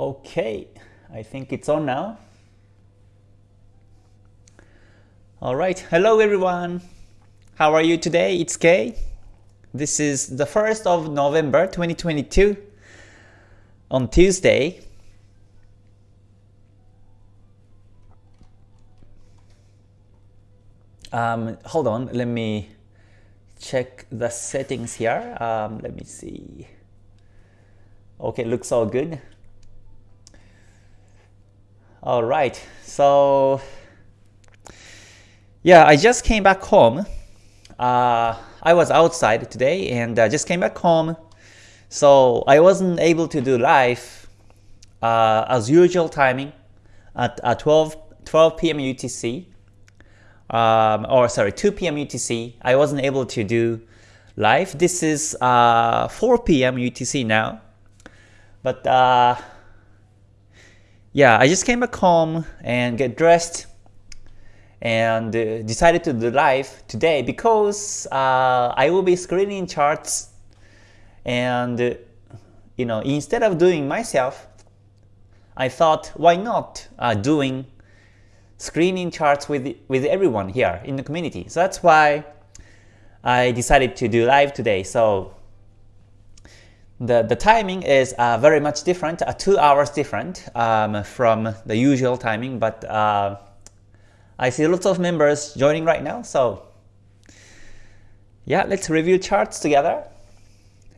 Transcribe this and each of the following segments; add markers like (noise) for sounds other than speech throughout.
Okay, I think it's on now. All right, hello everyone. How are you today? It's Kay. This is the 1st of November 2022 on Tuesday. Um, hold on, let me check the settings here. Um, let me see. Okay, looks all good. All right, so yeah, I just came back home. Uh, I was outside today and uh, just came back home. So I wasn't able to do live uh, as usual timing at, at 12, 12 p.m. UTC um, or sorry, 2 p.m. UTC. I wasn't able to do live. This is uh, 4 p.m. UTC now. But uh, yeah, I just came back home and get dressed and uh, decided to do live today because uh, I will be screening charts and you know instead of doing myself I thought why not uh, doing screening charts with, with everyone here in the community. So that's why I decided to do live today. So the, the timing is uh, very much different, uh, 2 hours different um, from the usual timing, but uh, I see lots of members joining right now. So yeah, let's review charts together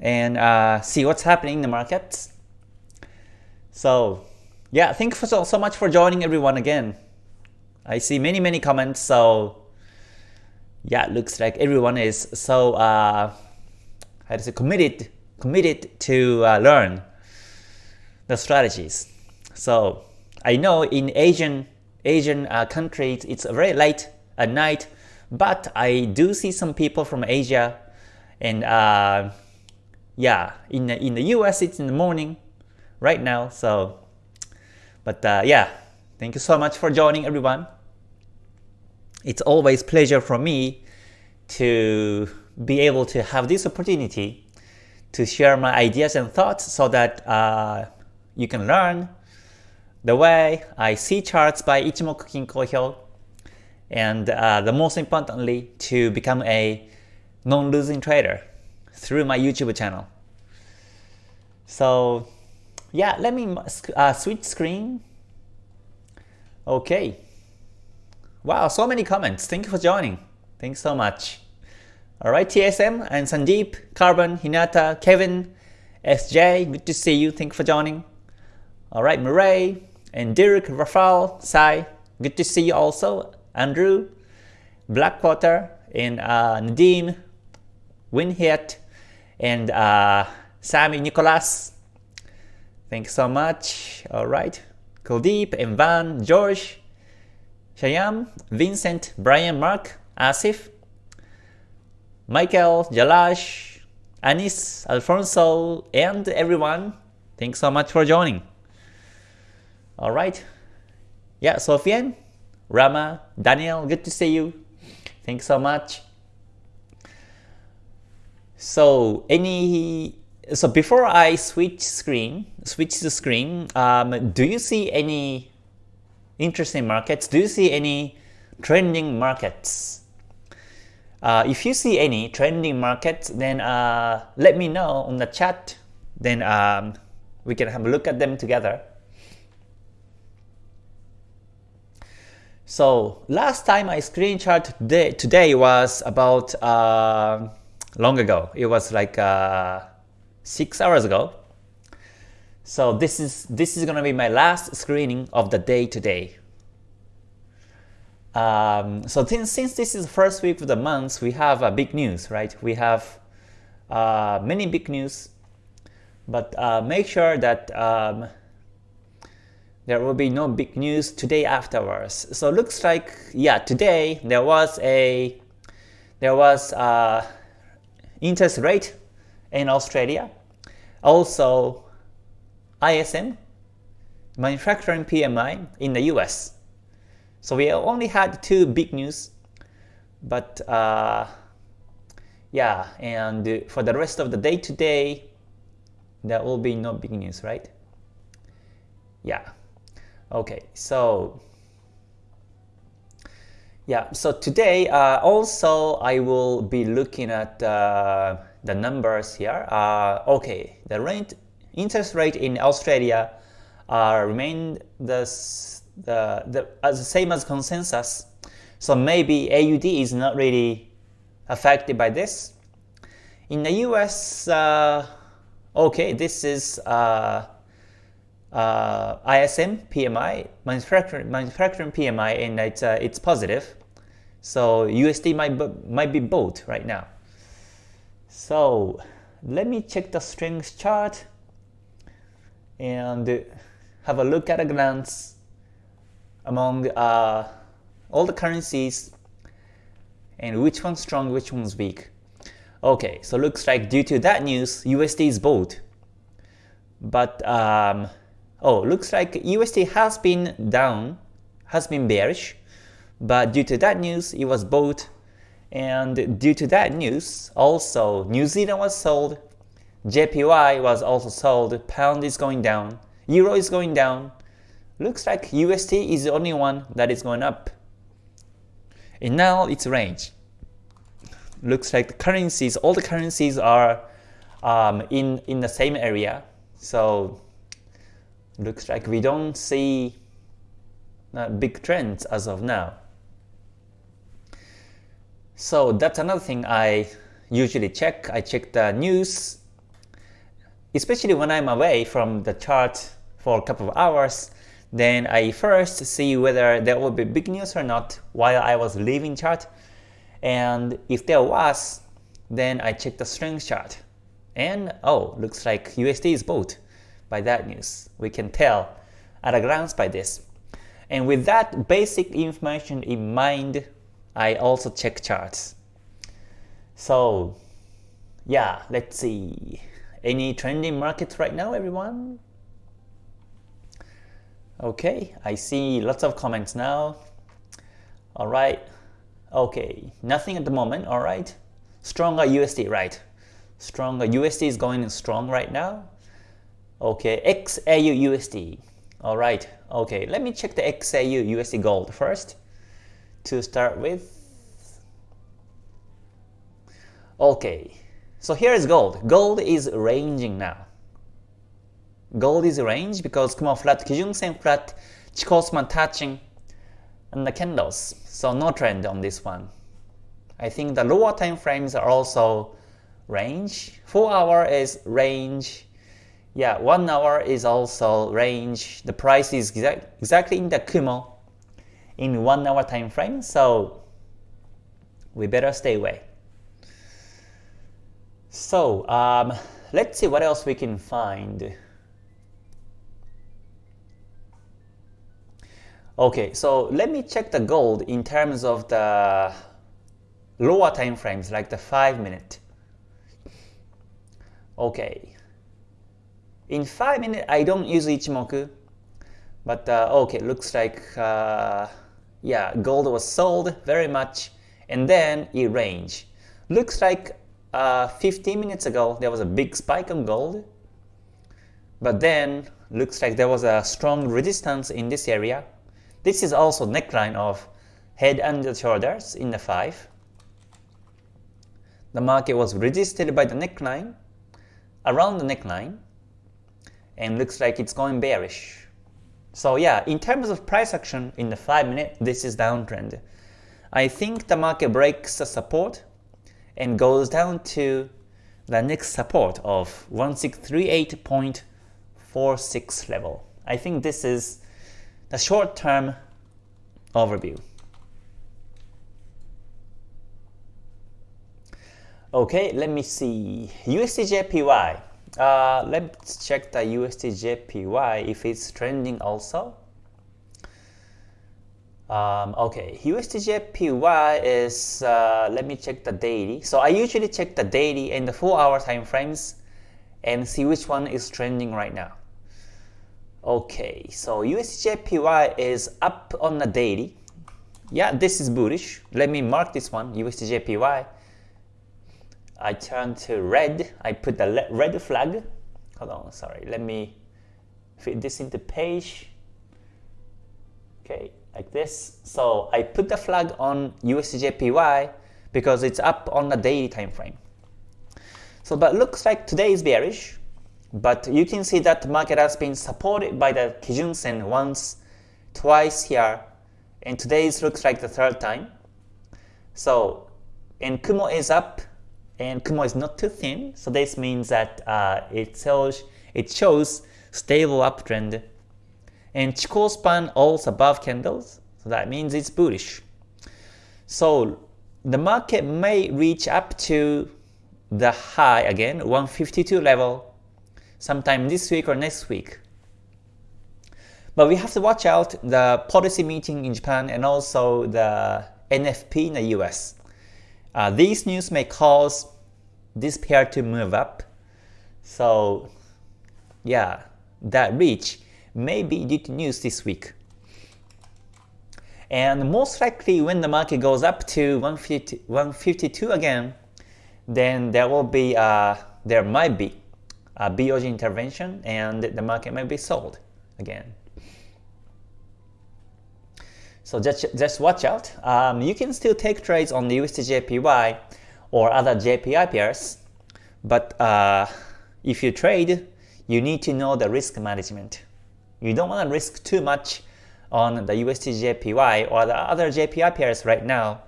and uh, see what's happening in the markets. So yeah, thank you so, so much for joining everyone again. I see many many comments so yeah looks like everyone is so uh, how to say committed committed to uh, learn the strategies so I know in Asian Asian uh, countries it's very late at night but I do see some people from Asia and uh, yeah in the, in the US it's in the morning right now so but uh, yeah Thank you so much for joining everyone. It's always pleasure for me to be able to have this opportunity to share my ideas and thoughts so that uh, you can learn the way I see charts by Ichimoku Kinko Hyo and uh, the most importantly to become a non-losing trader through my YouTube channel. So yeah, let me uh, switch screen Okay. Wow, so many comments. Thank you for joining. Thanks so much. Alright, TSM and Sandeep, Carbon, Hinata, Kevin, SJ, good to see you. Thank you for joining. Alright, Murray, and Dirk, Rafael, Sai, good to see you also. Andrew, Blackwater, and uh, Nadim, Winhit, and uh, Sammy Nicholas. Thanks so much. Alright. Kuldeep, and Van, George, Shayam, Vincent, Brian, Mark, Asif, Michael, Jalash, Anis, Alfonso, and everyone. Thanks so much for joining. Alright. Yeah, Sofian, Rama, Daniel, good to see you. Thanks so much. So any so before I switch screen, switch the screen, um, do you see any interesting markets? Do you see any trending markets? Uh, if you see any trending markets, then uh, let me know on the chat. Then um, we can have a look at them together. So last time I screenshot today, today was about uh, long ago. It was like uh, six hours ago. So this is this is gonna be my last screening of the day today. Um, so since, since this is the first week of the month, we have uh, big news, right? We have uh, many big news, but uh, make sure that um, there will be no big news today afterwards. So looks like yeah, today there was a there was a uh, interest rate in Australia. Also, ISM, manufacturing PMI in the US. So we only had two big news, but uh, yeah, and for the rest of the day today, there will be no big news, right? Yeah. Okay, so yeah, so today uh, also I will be looking at uh, the numbers here. Uh, okay, the rate, interest rate in Australia uh, remained the, the, the, as same as consensus. So maybe AUD is not really affected by this. In the US, uh, okay, this is uh, uh, ISM PMI, manufacturing, manufacturing PMI, and it's, uh, it's positive. So USD might, might be both right now. So let me check the strength chart and have a look at a glance among uh, all the currencies and which one's strong, which one's weak. Okay, so looks like due to that news, USD is both. But um, oh, looks like USD has been down, has been bearish, but due to that news, it was bought. And due to that news, also New Zealand was sold, JPY was also sold, pound is going down, euro is going down. Looks like USD is the only one that is going up. And now it's range. Looks like the currencies, all the currencies are um, in, in the same area. So looks like we don't see uh, big trends as of now. So that's another thing I usually check. I check the news, especially when I'm away from the chart for a couple of hours. Then I first see whether there will be big news or not while I was leaving chart. And if there was, then I check the strength chart. And oh, looks like USD is bought by that news. We can tell at a glance by this. And with that basic information in mind, I also check charts. So yeah, let's see. Any trending markets right now, everyone? Okay, I see lots of comments now. All right. Okay, nothing at the moment. All right. Stronger USD, right? Stronger USD is going strong right now. Okay, XAU USD. All right. Okay, let me check the XAU USD gold first to start with. Okay, so here is gold. Gold is ranging now. Gold is range because Kumo flat, Kijun Sen flat, Chikou touching, and the candles. So no trend on this one. I think the lower time frames are also range. 4 hour is range. Yeah, 1 hour is also range. The price is exact, exactly in the Kumo in 1 hour time frame, so we better stay away. So um, let's see what else we can find. Okay, so let me check the gold in terms of the lower time frames, like the 5 minute. Okay. In 5 minute, I don't use Ichimoku, but uh, okay, looks like uh, yeah, gold was sold very much, and then it ranged. Looks like uh, 15 minutes ago there was a big spike on gold, but then looks like there was a strong resistance in this area. This is also neckline of head and shoulders in the 5. The market was resisted by the neckline, around the neckline, and looks like it's going bearish. So yeah, in terms of price action in the 5 minute, this is downtrend. I think the market breaks the support and goes down to the next support of 1638.46 level. I think this is the short-term overview. Okay, let me see. USDJPY. Uh, let's check the USDJPY if it's trending also. Um, okay, USDJPY is, uh, let me check the daily. So I usually check the daily and the 4 hour time frames and see which one is trending right now. Okay, so USDJPY is up on the daily. Yeah, this is bullish. Let me mark this one, USDJPY. I turn to red. I put the red flag. Hold on, sorry. Let me fit this into page. Okay, like this. So I put the flag on USDJPY because it's up on the daily time frame. So but looks like today is bearish, but you can see that the market has been supported by the Kijun Sen once, twice here, and today looks like the third time. So and Kumo is up, and Kumo is not too thin, so this means that uh, it shows it shows stable uptrend. And Chikou span also above candles, so that means it's bullish. So the market may reach up to the high again, 152 level, sometime this week or next week. But we have to watch out the policy meeting in Japan and also the NFP in the US. Uh, these news may cause this pair to move up. So yeah, that reach may be due to news this week. And most likely when the market goes up to 150, 152 again, then there will be uh, there might be a intervention and the market might be sold again. So just, just watch out. Um, you can still take trades on the USDJPY or other JPY pairs, but uh, if you trade, you need to know the risk management. You don't want to risk too much on the USDJPY or the other JPY pairs right now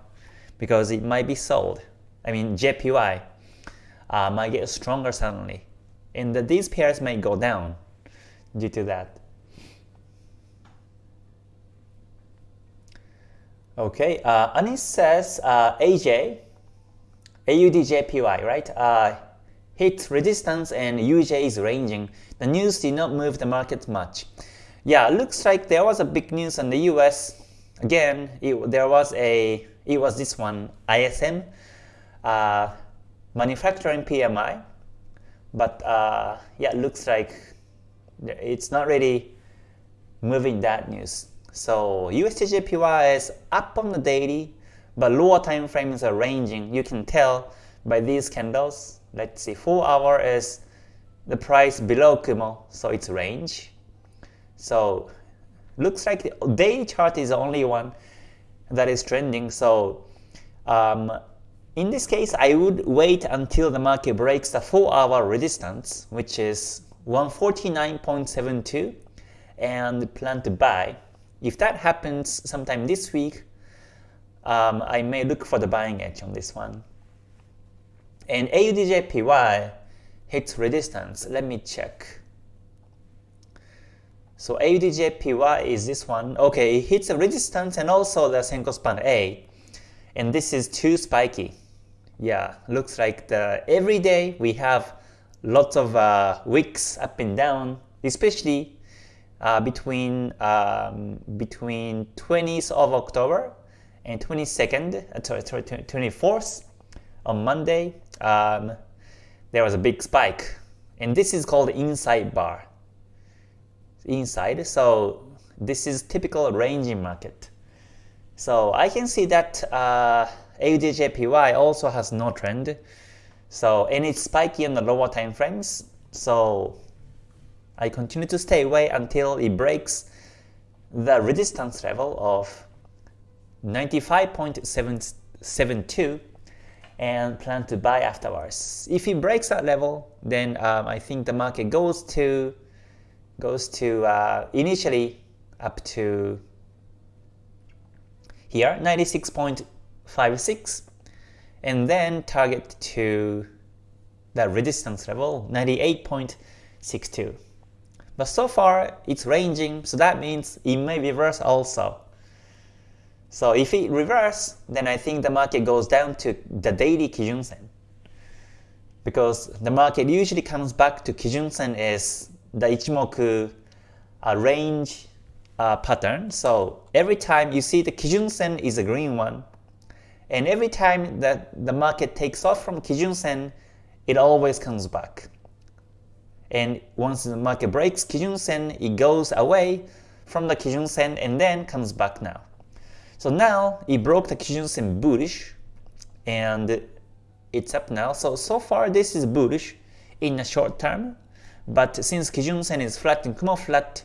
because it might be sold. I mean JPY uh, might get stronger suddenly and the, these pairs may go down due to that. Okay, uh, Anis says uh, AJ, AUDJPY, right? Uh, hit resistance and UJ is ranging. The news did not move the market much. Yeah, looks like there was a big news in the US. Again, it, there was a, it was this one, ISM, uh, manufacturing PMI. But uh, yeah, looks like it's not really moving that news. So USDJPY is up on the daily, but lower time frames are ranging. You can tell by these candles. Let's see, 4 hour is the price below Kumo, so it's range. So looks like the daily chart is the only one that is trending. So um, in this case, I would wait until the market breaks the 4 hour resistance, which is 149.72 and plan to buy. If that happens sometime this week, um, I may look for the buying edge on this one. And AUDJPY hits resistance. Let me check. So AUDJPY is this one. Okay, it hits a resistance and also the Senko span A. And this is too spiky. Yeah, looks like the every day we have lots of uh, wicks up and down, especially uh, between um, between 20th of October and 22nd, uh, sorry, 24th on Monday. Um, there was a big spike, and this is called inside bar. Inside, so this is typical ranging market. So I can see that uh, AUDJPY also has no trend. So and it's spiky in the lower time frames. So I continue to stay away until it breaks the resistance level of 95.772 and plan to buy afterwards. If it breaks that level, then um, I think the market goes to goes to uh, initially up to here 96.56 and then target to the resistance level 98.62. But so far, it's ranging, so that means it may reverse also. So if it reverse, then I think the market goes down to the daily Kijun-sen. Because the market usually comes back to Kijun-sen is the Ichimoku uh, range uh, pattern. So every time you see the Kijun-sen is a green one, and every time that the market takes off from Kijun-sen, it always comes back and once the market breaks Kijun-sen, it goes away from the Kijun-sen and then comes back now. So now it broke the Kijun-sen bullish and it's up now. So, so far this is bullish in the short term, But since Kijun Sen is flat and Kumo flat,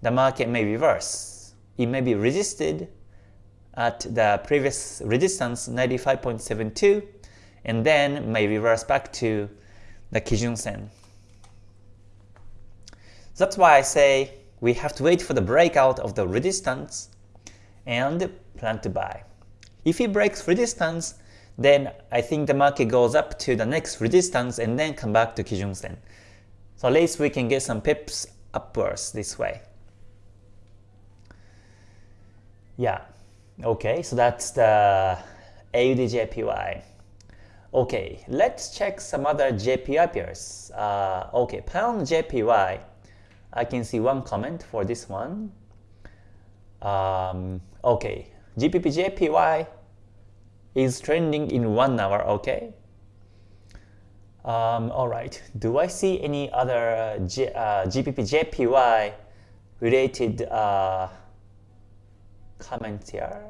the market may reverse. It may be resisted at the previous resistance 95.72 and then may reverse back to the Kijun Sen. That's why I say we have to wait for the breakout of the resistance and plan to buy. If it breaks resistance, then I think the market goes up to the next resistance and then come back to Kijun Sen. So at least we can get some pips upwards this way. Yeah, okay, so that's the AUDJPY. Okay, let's check some other JPY pairs. Uh, okay, pound JPY. I can see one comment for this one. Um, okay, GBP JPY is trending in one hour. Okay. Um, all right. Do I see any other uh, G, uh, GBP JPY related uh, comments here?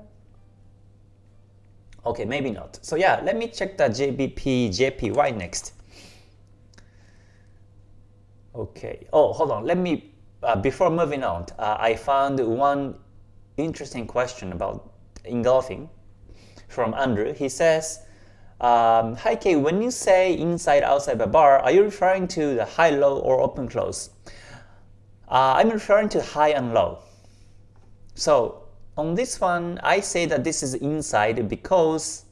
Okay, maybe not. So yeah, let me check the GBP JPY next. Okay. Oh, hold on. Let me, uh, before moving on, uh, I found one interesting question about engulfing from Andrew. He says, um, Hi Kay, when you say inside outside the bar, are you referring to the high low or open close? Uh, I'm referring to high and low. So on this one, I say that this is inside because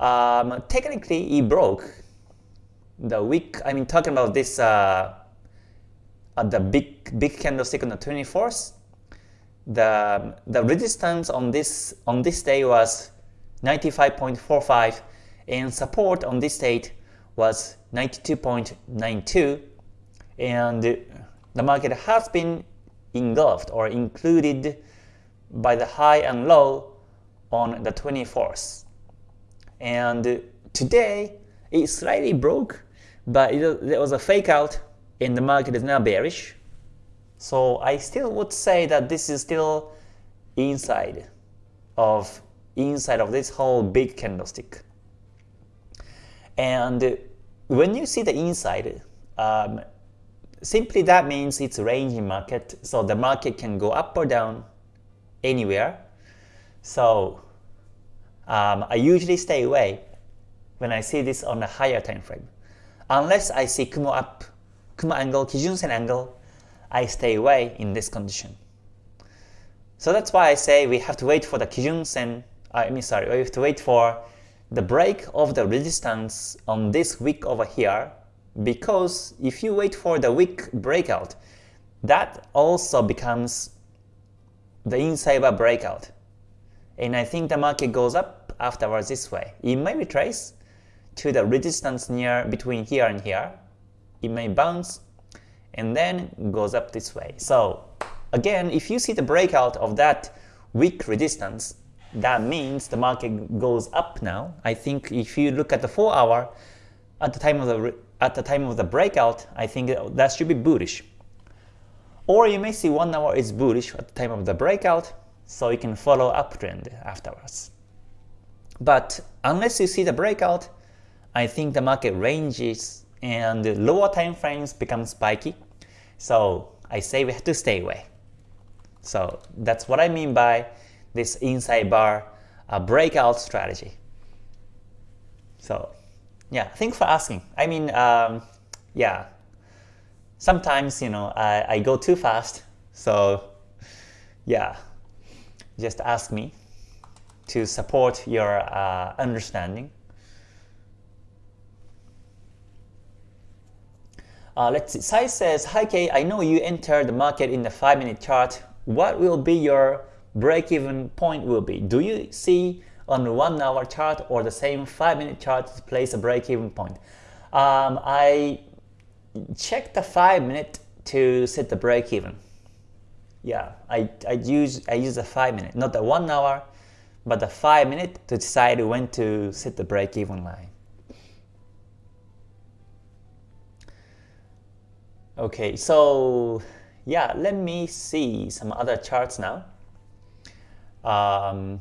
um, technically it broke the week. I mean, talking about this uh, at the big big candlestick on the 24th, the the resistance on this on this day was 95.45 and support on this date was 92.92 and the market has been engulfed or included by the high and low on the 24th and today it slightly broke but there was a fake out and the market is now bearish. So I still would say that this is still inside of inside of this whole big candlestick. And when you see the inside, um, simply that means it's a ranging market, so the market can go up or down anywhere. So um, I usually stay away when I see this on a higher time frame. Unless I see Kumo up, Kumo angle, Kijun-sen angle, I stay away in this condition. So that's why I say we have to wait for the Kijun-sen I mean sorry, we have to wait for the break of the resistance on this wick over here because if you wait for the wick breakout, that also becomes the inside bar breakout. And I think the market goes up afterwards this way. It may retrace to the resistance near between here and here. It may bounce and then goes up this way. So again, if you see the breakout of that weak resistance, that means the market goes up now. I think if you look at the 4 hour, at the time of the at the time of the breakout, I think that should be bullish. Or you may see 1 hour is bullish at the time of the breakout, so you can follow uptrend afterwards. But unless you see the breakout, I think the market ranges and lower time frames become spiky. So I say we have to stay away. So that's what I mean by this inside bar uh, breakout strategy. So yeah, thanks for asking. I mean, um, yeah, sometimes you know I, I go too fast, so yeah, just ask me to support your uh, understanding. Uh, let's see. Sai says, Hi Kay, I know you entered the market in the 5-minute chart. What will be your break-even point will be. Do you see on the one hour chart or the same five minute chart to place a break-even point? Um, I check the five minute to set the break-even. Yeah, I, I use I use the five minute, not the one hour, but the five minute to decide when to set the break-even line. Okay, so yeah, let me see some other charts now. Um,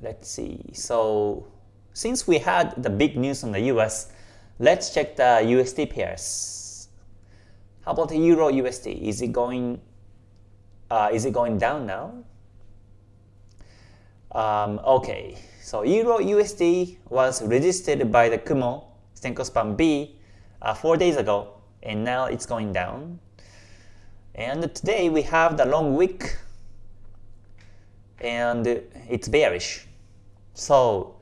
let's see. So since we had the big news on the US, let's check the USD pairs. How about the Euro USD? Is it going uh, is it going down now? Um, okay, so Euro USD was resisted by the Kumo Senko Span B uh, four days ago, and now it's going down. And today we have the long wick, and it's bearish. So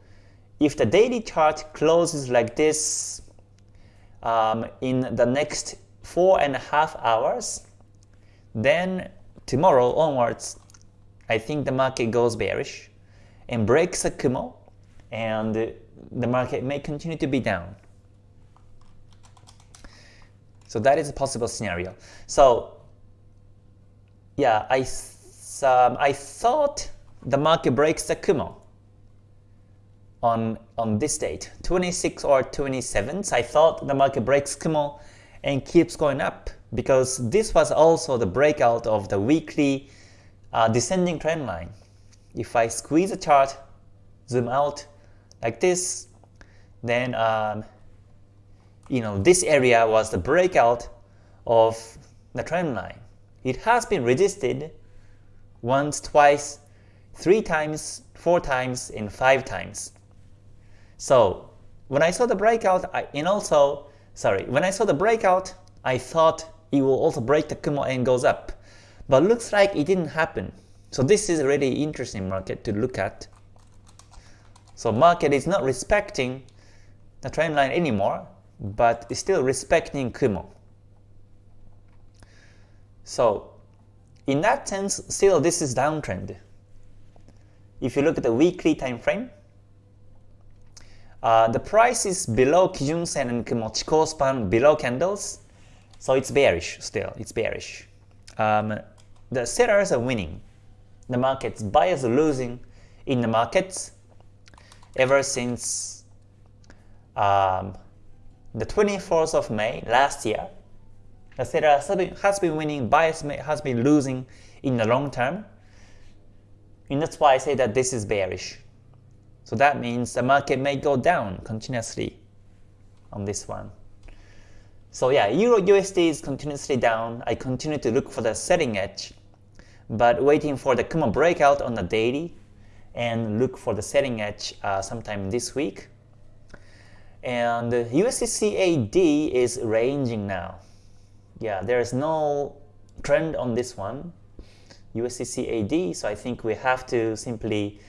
if the daily chart closes like this um, in the next four and a half hours, then tomorrow onwards, I think the market goes bearish and breaks a Kumo, and the market may continue to be down. So that is a possible scenario. So yeah, I um, I thought the market breaks the Kumo on on this date, 26 or 27th. I thought the market breaks Kumo and keeps going up because this was also the breakout of the weekly uh, descending trend line. If I squeeze the chart, zoom out like this, then um, you know this area was the breakout of the trend line. It has been resisted once, twice, three times, four times, and five times. So when I saw the breakout, I, and also, sorry, when I saw the breakout, I thought it will also break the Kumo and goes up. But looks like it didn't happen. So this is a really interesting market to look at. So market is not respecting the trend line anymore, but is still respecting Kumo. So in that sense, still this is downtrend. If you look at the weekly time frame, uh, the price is below Kijun Sen and Kumo Chikou span below candles, so it's bearish still, it's bearish. Um, the sellers are winning the markets, buyers are losing in the markets ever since um, the 24th of May last year. The seller has been winning, buyers has been losing in the long term. And that's why I say that this is bearish. So that means the market may go down continuously on this one. So yeah, Euro USD is continuously down. I continue to look for the setting edge but waiting for the Kumo breakout on the daily and look for the setting edge uh, sometime this week. And USDCAD is ranging now. Yeah, there is no trend on this one, USDCAD, so I think we have to simply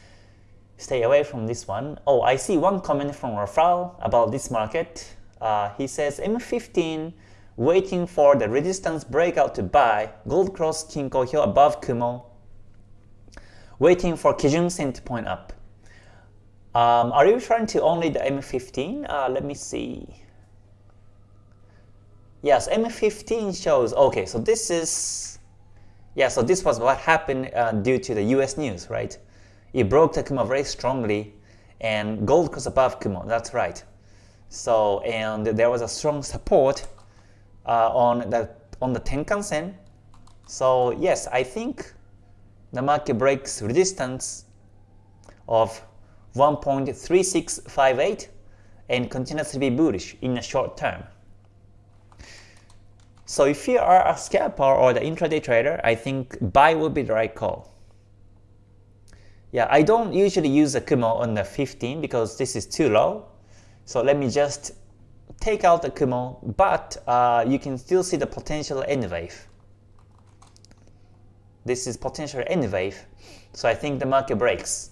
stay away from this one. Oh, I see one comment from Rafal about this market. Uh, he says M15 waiting for the resistance breakout to buy, gold cross Kinko Hyo above Kumo, waiting for Kijun Sen to point up. Um, are you referring to only the M15? Uh, let me see. Yes, M15 shows, okay, so this is, yeah, so this was what happened uh, due to the US news, right? It broke the Kumo very strongly and gold cross above Kumo, that's right. So, and there was a strong support uh, on the on the Tenkan-sen. So yes, I think the market breaks resistance of 1.3658 and continues to be bullish in the short term. So if you are a scalper or the intraday trader, I think buy will be the right call. Yeah, I don't usually use the Kumo on the 15 because this is too low. So let me just take out the Kumo, but uh, you can still see the potential N wave. This is potential N wave, so I think the market breaks.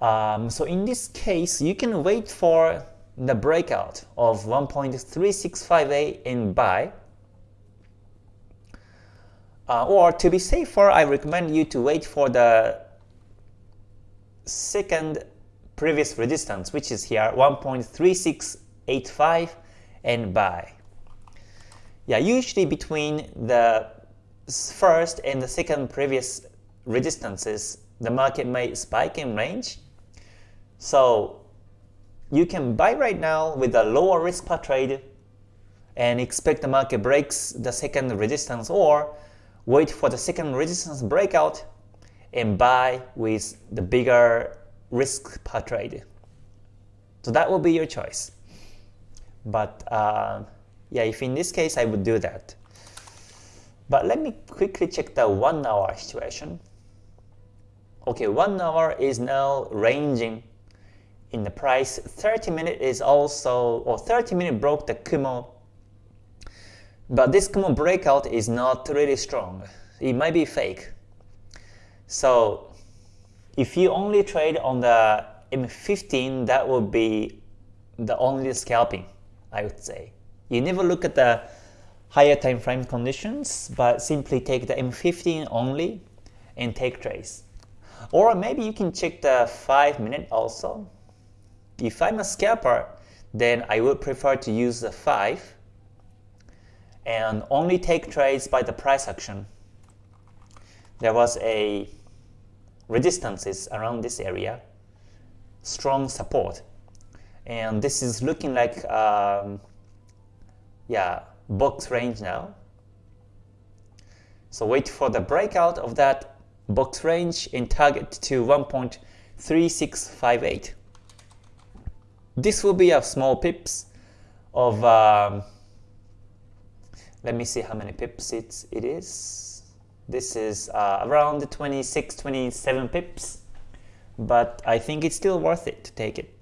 Um, so in this case, you can wait for the breakout of 1.3658 and buy. Uh, or to be safer, I recommend you to wait for the second previous resistance, which is here 1.36 85 and buy. Yeah, usually between the first and the second previous resistances, the market may spike in range. So you can buy right now with a lower risk per trade and expect the market breaks the second resistance or wait for the second resistance breakout and buy with the bigger risk per trade. So that will be your choice. But uh, Yeah, if in this case I would do that. But let me quickly check the 1 hour situation. Okay, 1 hour is now ranging in the price. 30 minute is also, or 30 minute broke the Kumo. But this Kumo breakout is not really strong. It might be fake. So if you only trade on the M15, that would be the only scalping, I would say. You never look at the higher time frame conditions, but simply take the M15 only and take trades. Or maybe you can check the 5 minute also. If I'm a scalper, then I would prefer to use the 5 and only take trades by the price action. There was a resistances around this area, strong support. And this is looking like, um, yeah, box range now. So wait for the breakout of that box range and target to 1.3658. This will be a small pips of, um, let me see how many pips it, it is. This is uh, around 26, 27 pips, but I think it's still worth it to take it.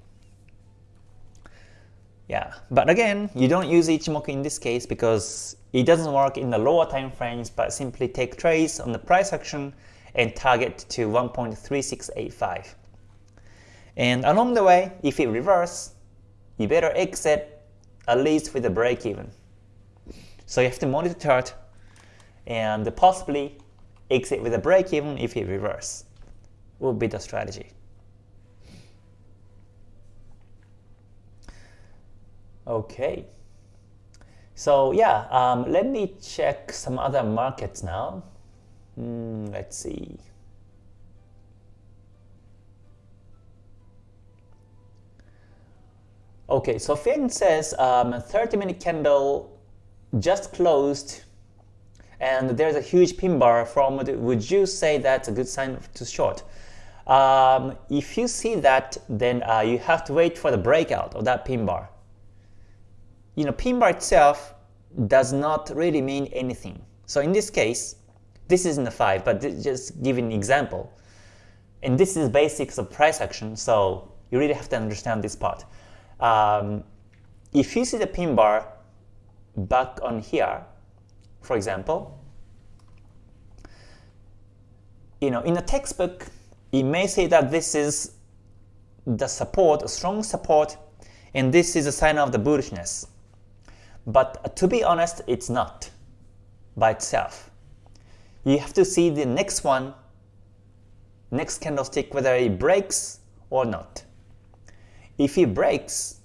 Yeah, but again, you don't use Ichimoku in this case because it doesn't work in the lower time frames, but simply take trades on the price action and target to 1.3685. And along the way, if it reverse, you better exit at least with a break even. So you have to monitor chart and possibly exit with a break even if it reverse would be the strategy. Okay. So yeah, um, let me check some other markets now. Mm, let's see. Okay, so Finn says 30-minute um, candle just closed and there's a huge pin bar from, would you say that's a good sign to short? Um, if you see that, then uh, you have to wait for the breakout of that pin bar. You know, pin bar itself does not really mean anything. So in this case, this isn't a 5, but just give an example. And this is basics of price action, so you really have to understand this part. Um, if you see the pin bar back on here, for example, you know, in a textbook, it may say that this is the support, a strong support, and this is a sign of the bullishness. But to be honest, it's not by itself. You have to see the next one, next candlestick, whether it breaks or not. If it breaks,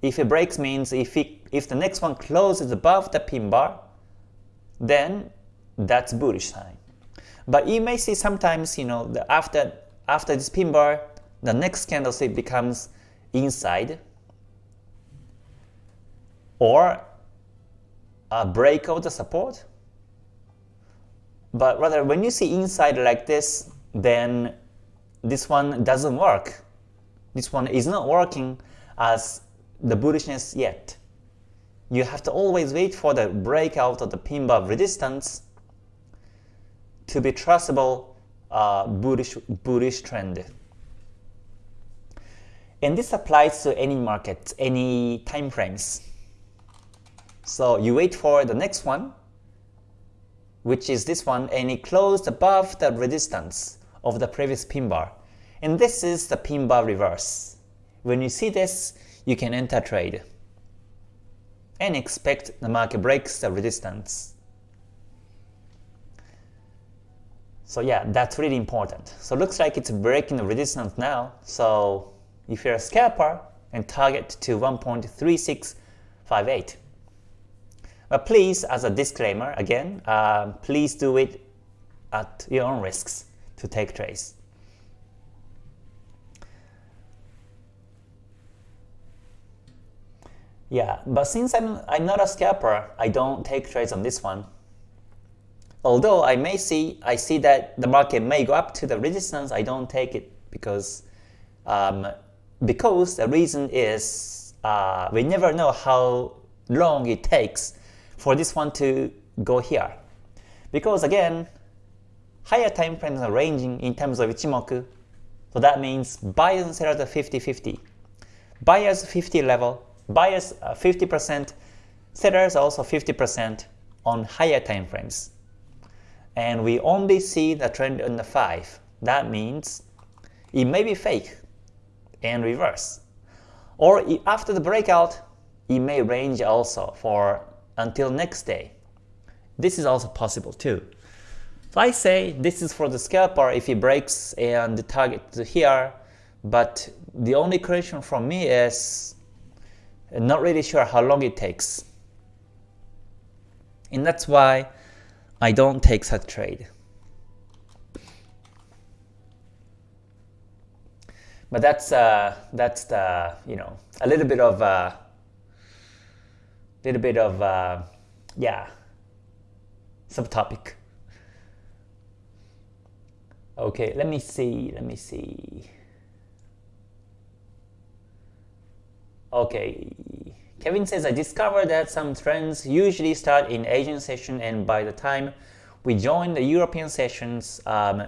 if it breaks means if, it, if the next one closes above the pin bar, then that's bullish sign. But you may see sometimes, you know, the after after this pin bar, the next candlestick becomes inside or a break of the support. But rather, when you see inside like this, then this one doesn't work. This one is not working as the bullishness yet you have to always wait for the breakout of the pin bar resistance to be trustable uh, bullish, bullish trend. And this applies to any market, any time frames. So you wait for the next one, which is this one, and it closed above the resistance of the previous pin bar. And this is the pin bar reverse. When you see this, you can enter trade and expect the market breaks the resistance. So yeah, that's really important. So looks like it's breaking the resistance now. So if you're a scalper, and target to 1.3658. But please, as a disclaimer, again, uh, please do it at your own risks to take trades. Yeah, but since I'm, I'm not a scalper, I don't take trades on this one. Although I may see, I see that the market may go up to the resistance, I don't take it because um, because the reason is uh, we never know how long it takes for this one to go here. Because again, higher time frames are ranging in terms of Ichimoku, so that means buyers and sellers are 50-50. Buyers 50 level, buyers uh, 50%, sellers also 50% on higher time frames. And we only see the trend on the 5. That means it may be fake and reverse. Or after the breakout, it may range also for until next day. This is also possible too. So I say this is for the scalper if it breaks and the target here, but the only correction from me is not really sure how long it takes. And that's why I don't take such trade. But that's uh, that's the you know a little bit of uh, little bit of uh, yeah subtopic. Okay, let me see. Let me see. Okay, Kevin says I discovered that some trends usually start in Asian session, and by the time we join the European sessions, um,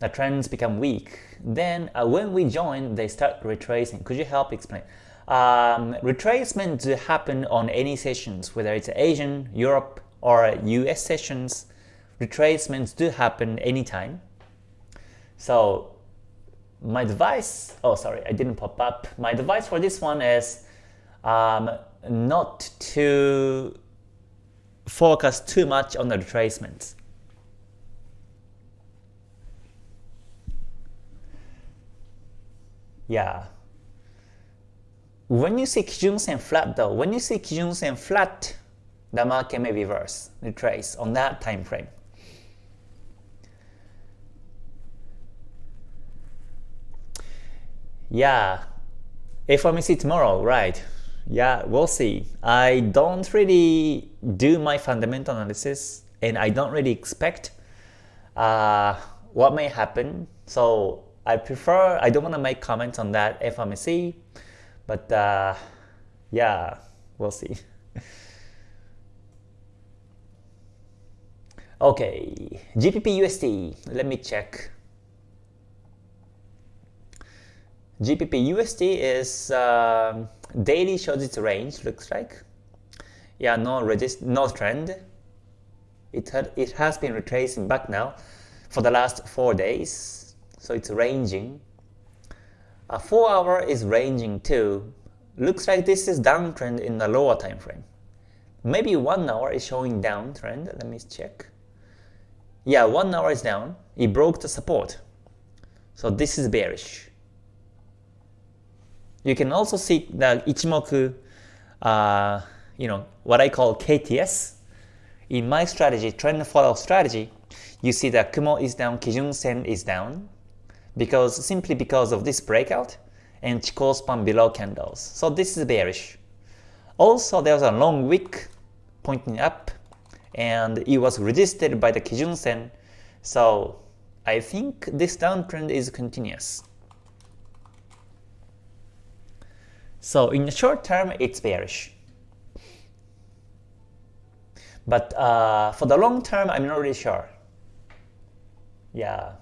the trends become weak. Then uh, when we join, they start retracing. Could you help explain? Um, retracement happen on any sessions, whether it's Asian, Europe, or US sessions. Retracements do happen anytime. So my advice, oh sorry, I didn't pop up. My advice for this one is um, not to focus too much on the retracements. Yeah. When you see Kijun Sen flat though, when you see Kijun Sen flat, the market may reverse, retrace on that time frame. Yeah, FOMC tomorrow, right? Yeah, we'll see. I don't really do my fundamental analysis and I don't really expect uh, what may happen. So I prefer, I don't want to make comments on that FOMC, but uh, yeah, we'll see. (laughs) okay, GBP USD, let me check. GBP USD is uh, daily shows its range, looks like. Yeah, no resist, no trend. It had, it has been retracing back now for the last four days so it's ranging. A 4 hour is ranging too. Looks like this is downtrend in the lower time frame. Maybe 1 hour is showing downtrend. Let me check. Yeah, 1 hour is down. It broke the support. So this is bearish. You can also see the Ichimoku, uh, you know, what I call KTS. In my strategy, trend follow strategy, you see that Kumo is down, Kijun Sen is down, because simply because of this breakout and Chikou span below candles. So this is bearish. Also, there was a long wick pointing up and it was resisted by the Kijun Sen. So I think this downtrend is continuous. So in the short term, it's bearish. But uh, for the long term, I'm not really sure. Yeah,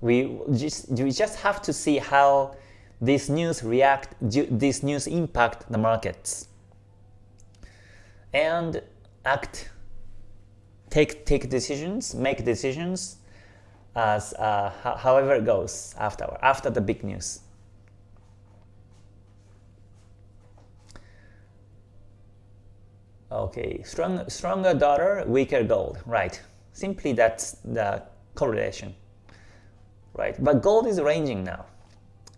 we just we just have to see how this news react this news impact the markets and act take take decisions make decisions as uh, however it goes after after the big news okay strong stronger dollar weaker gold right simply that's the correlation right? But gold is ranging now.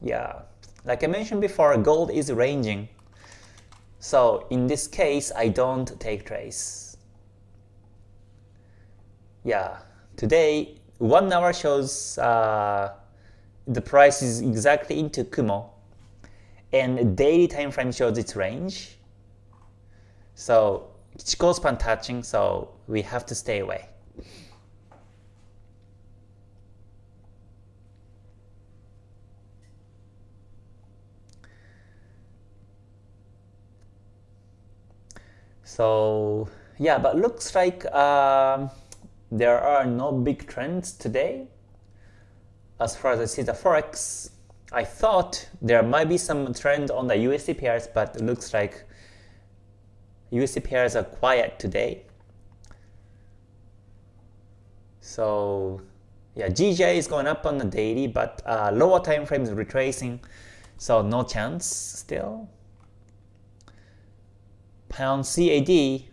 Yeah, like I mentioned before, gold is ranging. So in this case, I don't take trades. Yeah, today, one hour shows uh, the price is exactly into Kumo, and daily time frame shows its range. So Chikou span touching, so we have to stay away. So yeah, but looks like um, there are no big trends today. As far as I see the forex, I thought there might be some trend on the USD pairs, but it looks like USD pairs are quiet today. So yeah, GJ is going up on the daily, but uh, lower time frame is retracing, so no chance still. Pound CAD,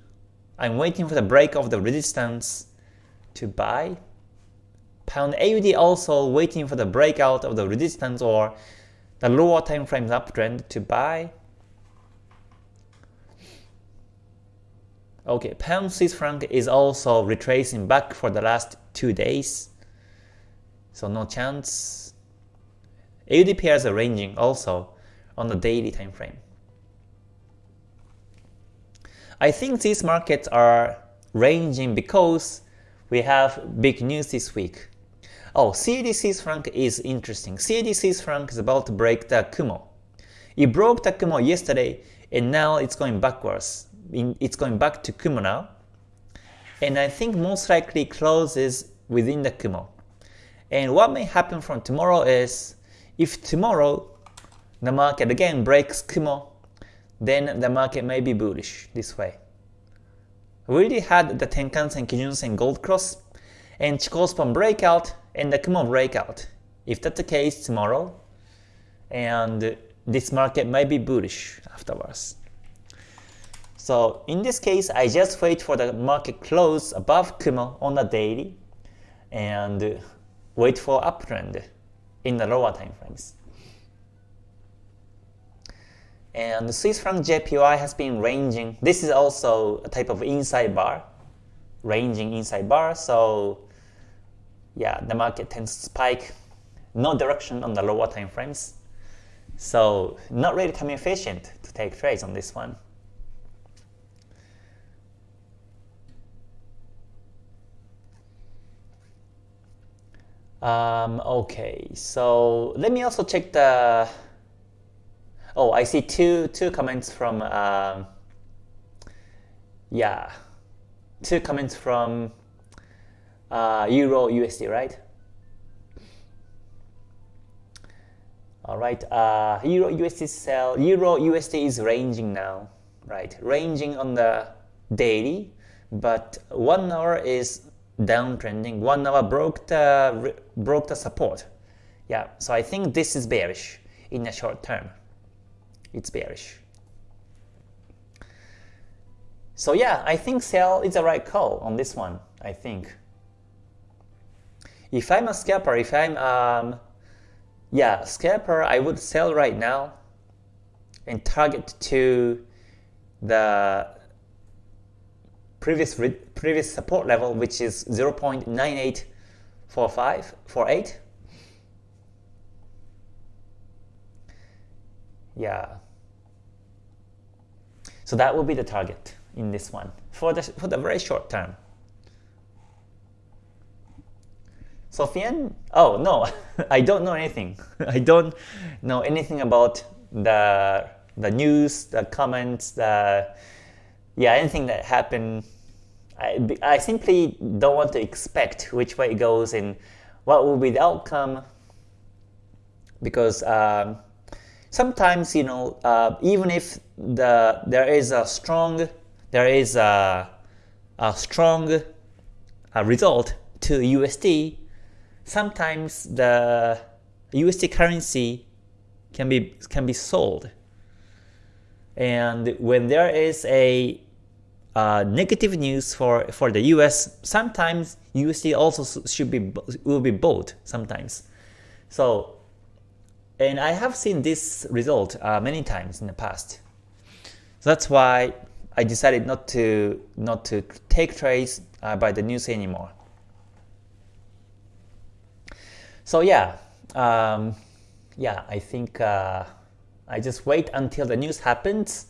I'm waiting for the break of the resistance to buy. Pound AUD also waiting for the breakout of the resistance or the lower time frame uptrend to buy. Okay, pound Swiss franc is also retracing back for the last two days. So no chance. AUD pairs are ranging also on the daily time frame. I think these markets are ranging because we have big news this week. Oh, CAD Swiss franc is interesting. CAD Swiss franc is about to break the Kumo. It broke the Kumo yesterday and now it's going backwards. It's going back to Kumo now. And I think most likely closes within the Kumo. And what may happen from tomorrow is if tomorrow the market again breaks Kumo, then the market may be bullish this way. We already had the Tenkan-sen, Kijun-sen gold cross and Chikou span breakout and the Kumo breakout. If that's the case tomorrow, and this market may be bullish afterwards. So in this case, I just wait for the market close above Kumo on the daily and wait for uptrend in the lower time frames. And Swiss franc JPY has been ranging. This is also a type of inside bar, ranging inside bar. So yeah, the market tends to spike no direction on the lower time frames. So not really time efficient to take trades on this one. Um, okay, so let me also check the. Oh, I see two two comments from. Uh, yeah, two comments from uh, Euro USD, right? All right, uh, Euro USD sell. Euro USD is ranging now, right? Ranging on the daily, but one hour is downtrending. One hour broke the broke the support. Yeah, so I think this is bearish in the short term. It's bearish. So yeah, I think sell is the right call on this one. I think. If I'm a scalper, if I'm um, yeah scalper, I would sell right now and target to the previous previous support level, which is 0.984548. Yeah. So that will be the target in this one for the for the very short term. Sofian? Oh no, (laughs) I don't know anything. (laughs) I don't know anything about the the news, the comments, the yeah, anything that happened, I, I simply don't want to expect which way it goes and what will be the outcome. Because um, sometimes you know uh, even if the there is a strong there is a, a strong uh, result to USD sometimes the USD currency can be can be sold. And when there is a uh, negative news for, for the US, sometimes USD also should be will be bought sometimes. So, and I have seen this result uh, many times in the past. So that's why I decided not to not to take trades uh, by the news anymore. So yeah, um, yeah, I think uh, I just wait until the news happens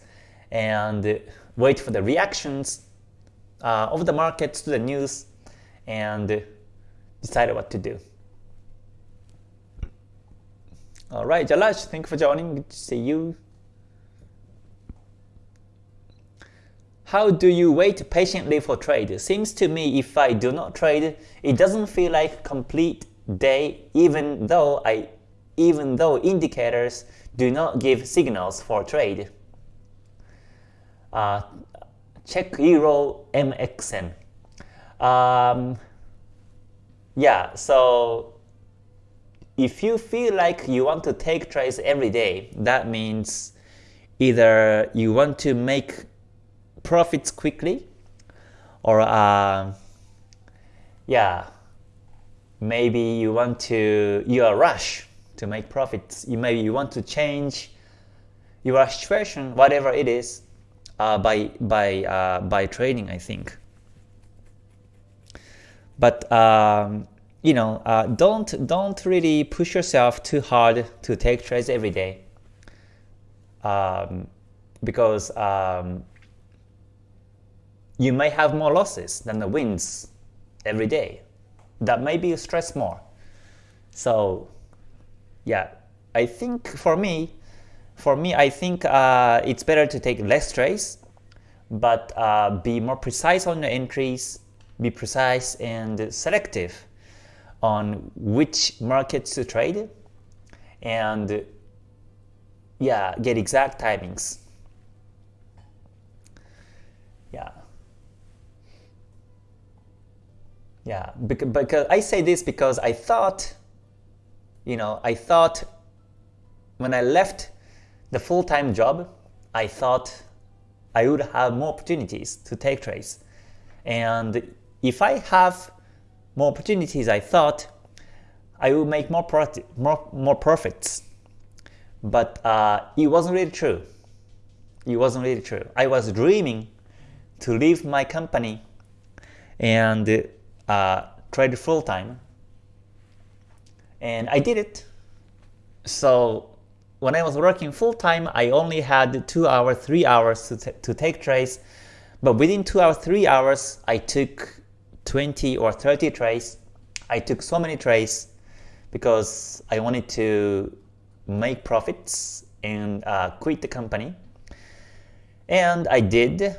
and wait for the reactions uh, of the markets to the news and decide what to do. Alright, Jalaj, thank you for joining. Good to see you. how do you wait patiently for trade? Seems to me if I do not trade, it doesn't feel like complete day even though I even though indicators do not give signals for trade. Uh, check Euro MXN. Um, yeah, so if you feel like you want to take trades every day, that means either you want to make profits quickly or uh, yeah maybe you want to you are rush to make profits you maybe you want to change your situation whatever it is uh, by by uh, by trading I think but um, you know uh, don't don't really push yourself too hard to take trades every day um, because um, you may have more losses than the wins every day. That may be stress more. So yeah, I think for me, for me, I think uh, it's better to take less trades, but uh, be more precise on your entries, be precise and selective on which markets to trade, and yeah, get exact timings. Yeah. Yeah, because I say this because I thought, you know, I thought when I left the full-time job, I thought I would have more opportunities to take trades. And if I have more opportunities, I thought I would make more profit, more, more profits. But uh, it wasn't really true. It wasn't really true. I was dreaming to leave my company and uh, trade full time, and I did it. So when I was working full time, I only had two hours, three hours to, to take trades. But within two hours, three hours, I took 20 or 30 trades. I took so many trades because I wanted to make profits and uh, quit the company. And I did.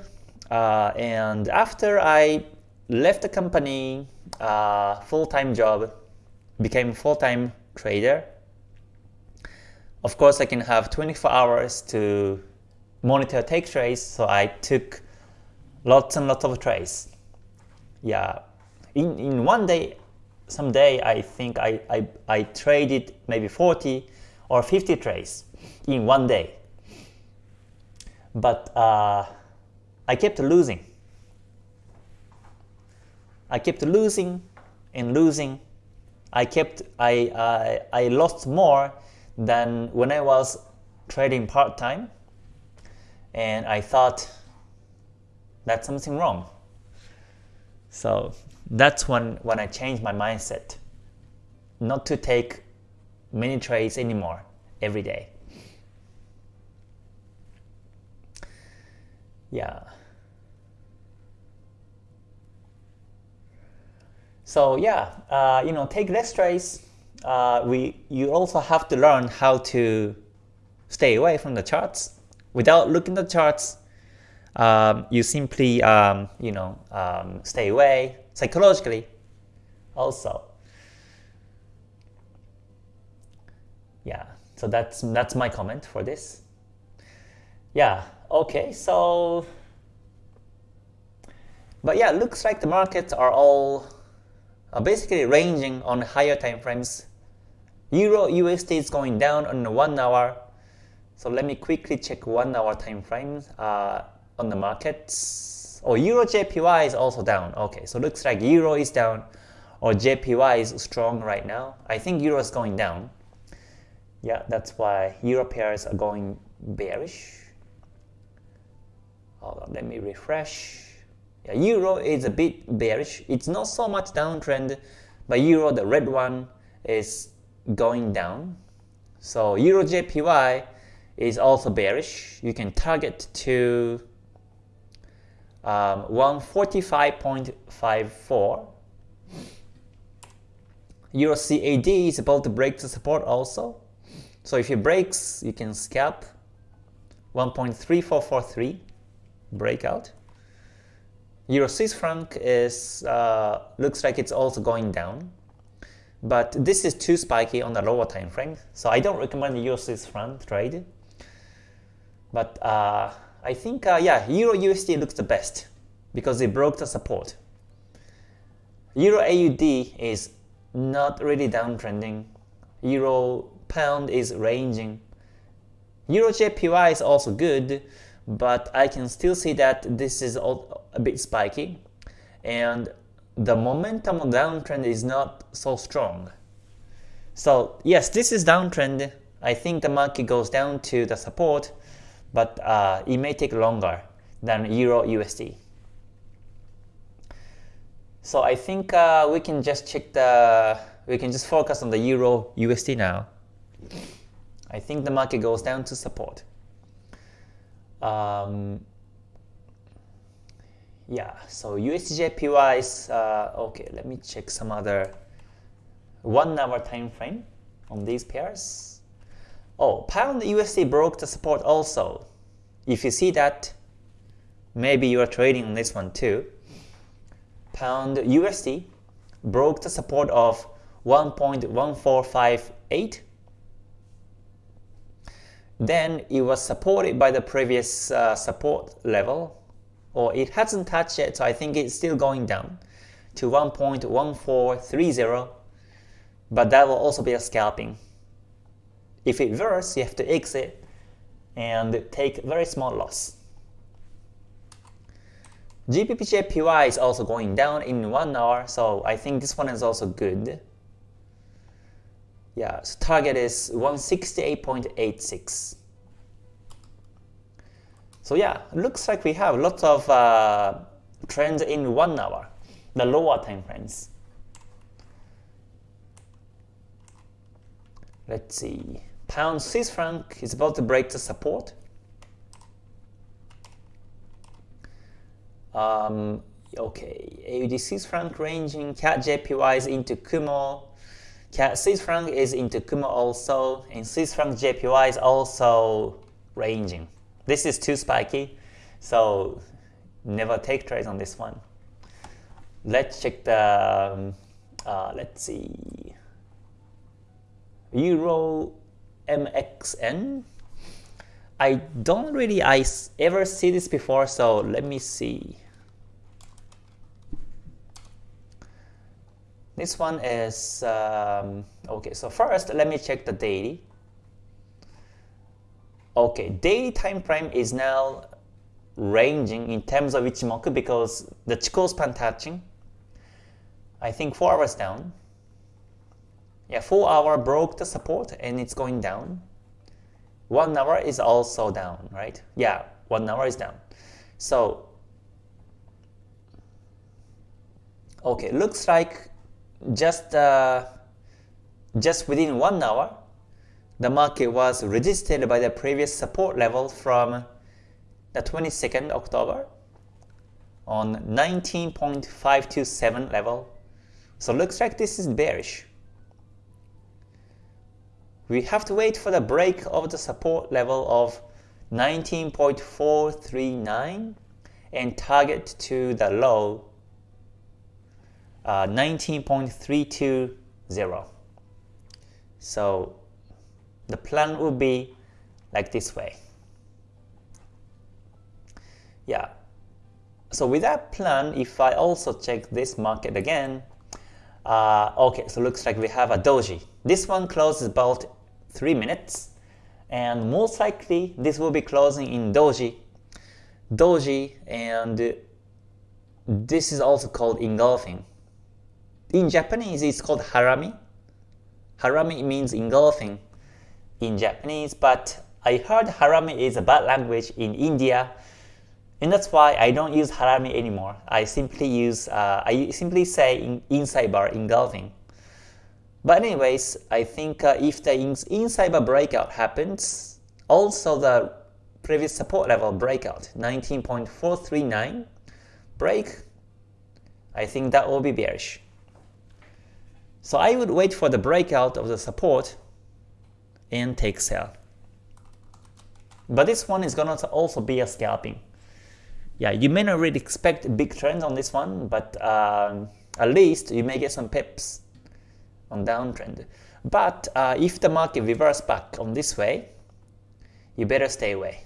Uh, and after I left the company, uh, full-time job, became a full-time trader. Of course, I can have 24 hours to monitor take trades, so I took lots and lots of trades. Yeah, in, in one day, someday I think I, I, I traded maybe 40 or 50 trades in one day. But uh, I kept losing. I kept losing and losing. I kept I I, I lost more than when I was trading part time, and I thought that's something wrong. So that's when when I changed my mindset, not to take many trades anymore every day. Yeah. So yeah, uh, you know, take less trades. Uh, we you also have to learn how to stay away from the charts. Without looking at the charts, um, you simply um, you know um, stay away psychologically. Also, yeah. So that's that's my comment for this. Yeah. Okay. So, but yeah, looks like the markets are all uh, basically ranging on higher time frames. Euro USD is going down on the one hour. So let me quickly check one hour time frame uh, on the markets. Oh, Euro JPY is also down. Okay, so looks like Euro is down or JPY is strong right now. I think Euro is going down. Yeah, that's why Euro pairs are going bearish. Hold on, let me refresh. Euro is a bit bearish. It's not so much downtrend, but Euro, the red one, is going down. So Euro JPY is also bearish. You can target to um, 145.54. Euro CAD is about to break the support also. So if it breaks, you can scalp 1.3443 breakout. Euro Swiss franc is uh, looks like it's also going down, but this is too spiky on the lower time frame, so I don't recommend Euro Swiss franc trade. But uh, I think uh, yeah, Euro USD looks the best because it broke the support. Euro AUD is not really downtrending. Euro pound is ranging. Euro JPY is also good, but I can still see that this is a bit spiky and the momentum of downtrend is not so strong. So yes, this is downtrend. I think the market goes down to the support, but uh, it may take longer than Euro USD. So I think uh, we can just check the, we can just focus on the Euro USD now. I think the market goes down to support. Um, yeah, so USDJPY is, uh, okay, let me check some other one hour time frame on these pairs. Oh, pound USD broke the support also. If you see that, maybe you are trading on this one too. Pound USD broke the support of 1.1458 then it was supported by the previous uh, support level, or it hasn't touched yet, so I think it's still going down to 1.1430, but that will also be a scalping. If it reverses, you have to exit and take very small loss. GBPJPY is also going down in 1 hour, so I think this one is also good. Yeah, so target is 168.86. So yeah, looks like we have lots of uh, trends in one hour, the lower time frames. Let's see. Pound Swiss franc is about to break the support. Um, okay, AUD Swiss franc ranging, CAD JPY is into Kumo, Swiss franc is into Kumo also, and Swiss franc JPY is also ranging. This is too spiky, so never take trades on this one. Let's check the, um, uh, let's see, Euro MXN. I don't really I ever see this before, so let me see. This one is, um, okay, so first let me check the daily. Okay, daily time frame is now ranging in terms of Ichimoku because the Chikou span touching. I think 4 hours down. Yeah, 4 hour broke the support and it's going down. 1 hour is also down, right? Yeah, 1 hour is down. So, okay, looks like just uh, just within one hour, the market was resisted by the previous support level from the 22nd October on 19.527 level. So looks like this is bearish. We have to wait for the break of the support level of 19.439 and target to the low uh, 19.320. So the plan will be like this way. Yeah. So with that plan, if I also check this market again, uh, okay, so looks like we have a doji. This one closes about 3 minutes, and most likely this will be closing in doji. Doji, and this is also called engulfing. In Japanese, it's called harami. Harami means engulfing in Japanese, but I heard harami is a bad language in India, and that's why I don't use harami anymore. I simply use, uh, I simply say in, inside bar engulfing. But anyways, I think uh, if the inside bar breakout happens, also the previous support level breakout, 19.439 break, I think that will be bearish. So I would wait for the breakout of the support and take sell. But this one is going to also be a scalping. yeah, you may not really expect big trends on this one, but um, at least you may get some pips on downtrend. But uh, if the market reverse back on this way, you better stay away.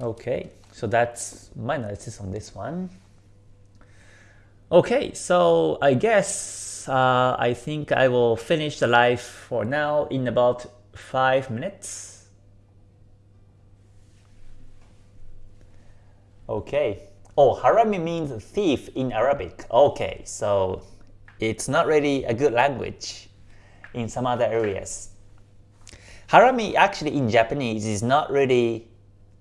Okay, so that's my analysis on this one. Okay, so I guess uh, I think I will finish the live for now in about 5 minutes. Okay. Oh, harami means thief in Arabic. Okay, so it's not really a good language in some other areas. Harami actually in Japanese is not really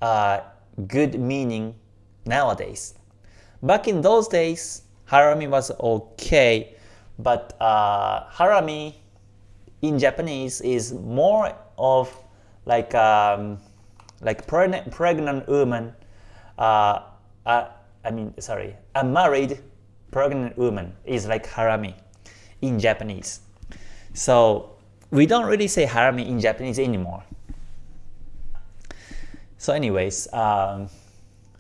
uh, good meaning nowadays. Back in those days, harami was okay, but uh, harami in Japanese is more of like um, like pregnant, pregnant woman, uh, uh, I mean sorry, a married pregnant woman is like harami in Japanese. So we don't really say harami in Japanese anymore. So anyways, um,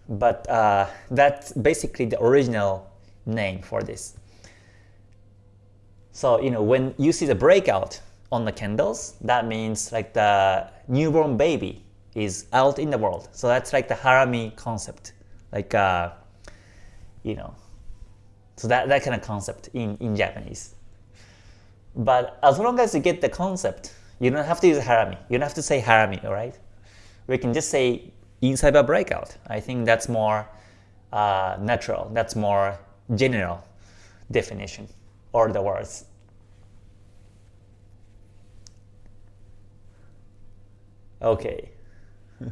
but uh, that's basically the original name for this. So you know when you see the breakout on the candles, that means like the newborn baby is out in the world. So that's like the harami concept, like uh, you know, so that that kind of concept in in Japanese. But as long as you get the concept, you don't have to use harami. You don't have to say harami, all right? we can just say inside a breakout. I think that's more uh, natural, that's more general definition or the words. Okay. (laughs)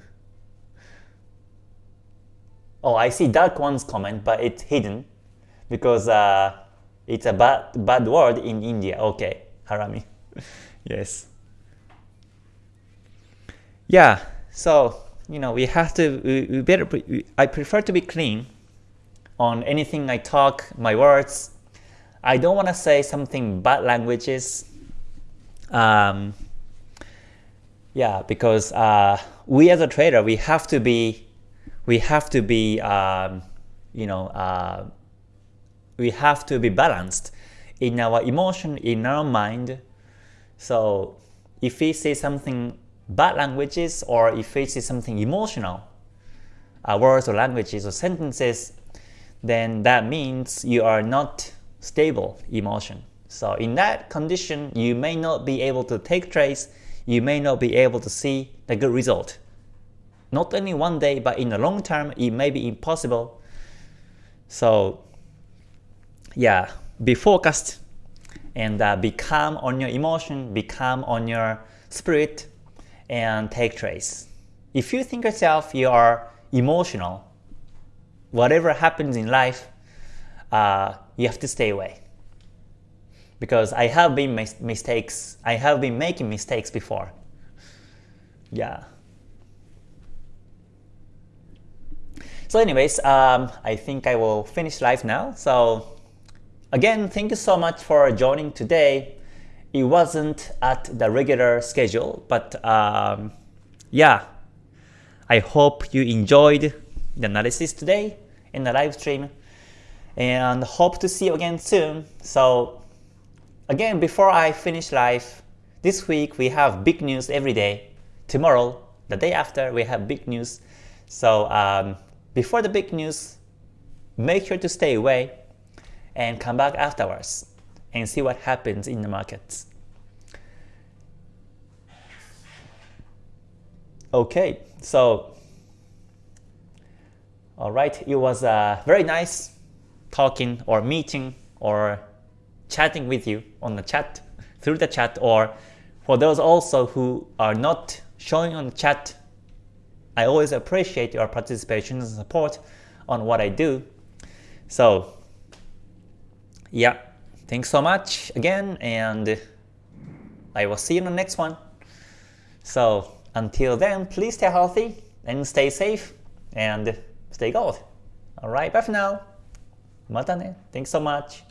oh, I see dark one's comment, but it's hidden because uh, it's a bad, bad word in India. Okay, harami. (laughs) yes. Yeah, so you know we have to we, we better I prefer to be clean on anything I talk, my words. I don't want to say something bad languages. Um, yeah, because uh, we as a trader we have to be we have to be um, you know uh, we have to be balanced in our emotion in our mind. So if we say something bad languages or if it is something emotional, uh, words or languages or sentences, then that means you are not stable emotion. So in that condition, you may not be able to take trades, you may not be able to see the good result. Not only one day, but in the long term, it may be impossible. So yeah, be focused and uh, be calm on your emotion, be calm on your spirit, and take trades. If you think yourself you are emotional, whatever happens in life, uh, you have to stay away. Because I have been mis mistakes, I have been making mistakes before. Yeah. So anyways, um, I think I will finish live now. So again, thank you so much for joining today it wasn't at the regular schedule, but um, yeah, I hope you enjoyed the analysis today in the live stream and hope to see you again soon. So again, before I finish live, this week we have big news every day. Tomorrow, the day after, we have big news. So um, before the big news, make sure to stay away and come back afterwards and see what happens in the markets. Okay, so all right, it was uh, very nice talking or meeting or chatting with you on the chat through the chat or for those also who are not showing on the chat I always appreciate your participation and support on what I do so yeah Thanks so much again, and I will see you in the next one. So until then, please stay healthy and stay safe and stay gold. Alright, bye for now. Mata ne. Thanks so much.